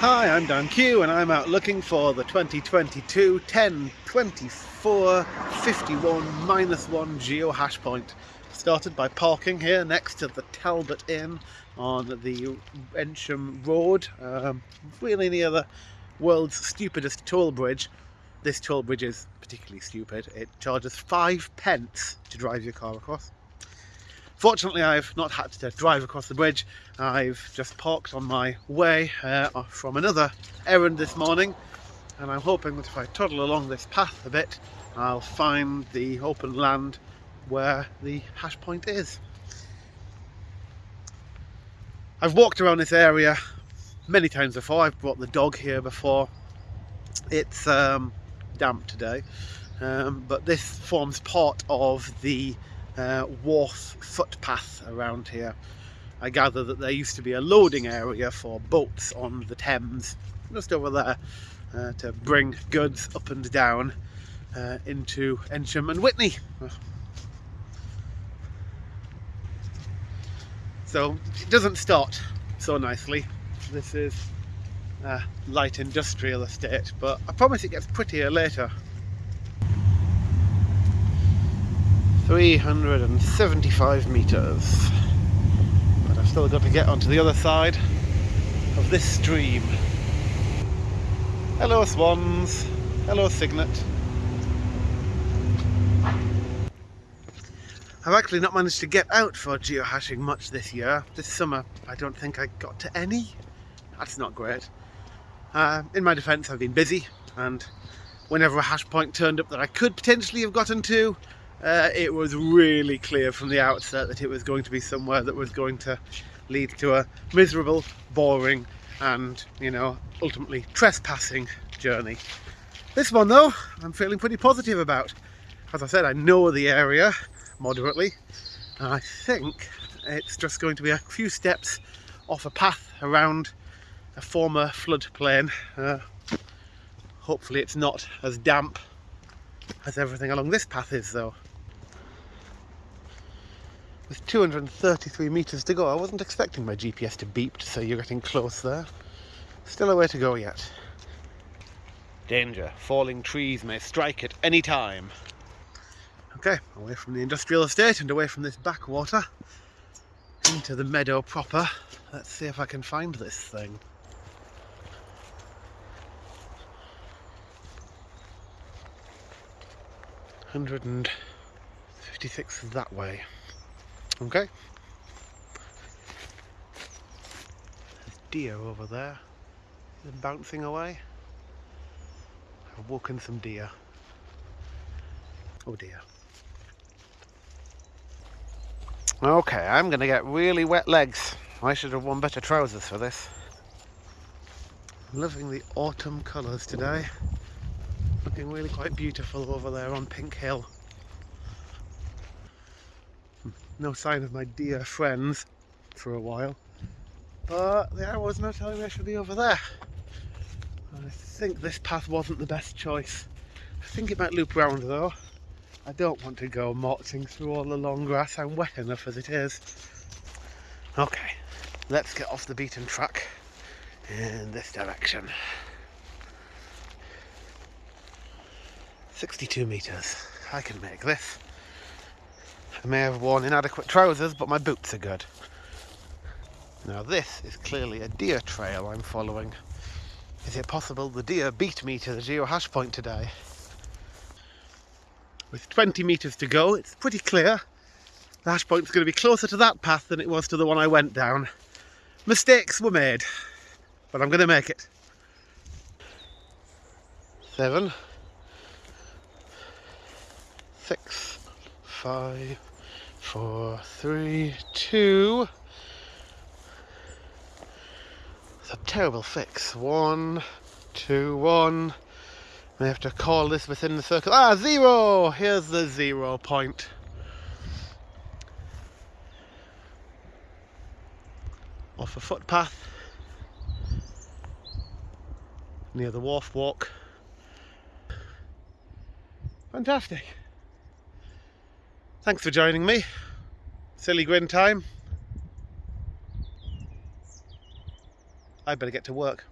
Hi, I'm Dan Q and I'm out looking for the 2022 10 24 51 minus 1 geo hash point. Started by parking here next to the Talbot Inn on the Eynsham Road, um, really near the world's stupidest toll bridge. This toll bridge is particularly stupid. It charges five pence to drive your car across. Fortunately, I've not had to drive across the bridge. I've just parked on my way uh, from another errand this morning and I'm hoping that if I toddle along this path a bit, I'll find the open land where the hash point is. I've walked around this area many times before. I've brought the dog here before. It's um, damp today, um, but this forms part of the uh, wharf footpath around here. I gather that there used to be a loading area for boats on the Thames, just over there, uh, to bring goods up and down uh, into Eynsham and Witney. So it doesn't start so nicely. This is a light industrial estate, but I promise it gets prettier later. 375 metres. But I've still got to get onto the other side of this stream. Hello swans, hello cygnet. I've actually not managed to get out for geohashing much this year. This summer I don't think I got to any. That's not great. Uh, in my defence I've been busy and whenever a hash point turned up that I could potentially have gotten to uh, it was really clear from the outset that it was going to be somewhere that was going to lead to a miserable, boring and, you know, ultimately trespassing journey. This one though, I'm feeling pretty positive about. As I said, I know the area moderately and I think it's just going to be a few steps off a path around a former floodplain. Uh, hopefully it's not as damp as everything along this path is though with 233 metres to go. I wasn't expecting my GPS to beep to say you're getting close there. Still a way to go yet. Danger. Falling trees may strike at any time. Okay, away from the industrial estate and away from this backwater into the meadow proper. Let's see if I can find this thing. Hundred and fifty-six that way. Okay. There's deer over there. Bouncing away. I've woken some deer. Oh dear. Okay, I'm going to get really wet legs. I should have worn better trousers for this. loving the autumn colours today. Looking really quite beautiful over there on Pink Hill no sign of my dear friends for a while. But the arrows now telling me I should be over there. I think this path wasn't the best choice. I think it might loop round though. I don't want to go marching through all the long grass. I'm wet enough as it is. Okay, let's get off the beaten track in this direction. 62 metres. I can make this. I may have worn inadequate trousers, but my boots are good. Now this is clearly a deer trail I'm following. Is it possible the deer beat me to the geohash point today? With 20 metres to go, it's pretty clear. The hash point's going to be closer to that path than it was to the one I went down. Mistakes were made, but I'm going to make it. Seven, six, five, four, three, two. It's a terrible fix. One, two, one. We have to call this within the circle. Ah, zero! Here's the zero point. Off a footpath near the wharf walk. Fantastic. Thanks for joining me. Silly grin time. I better get to work.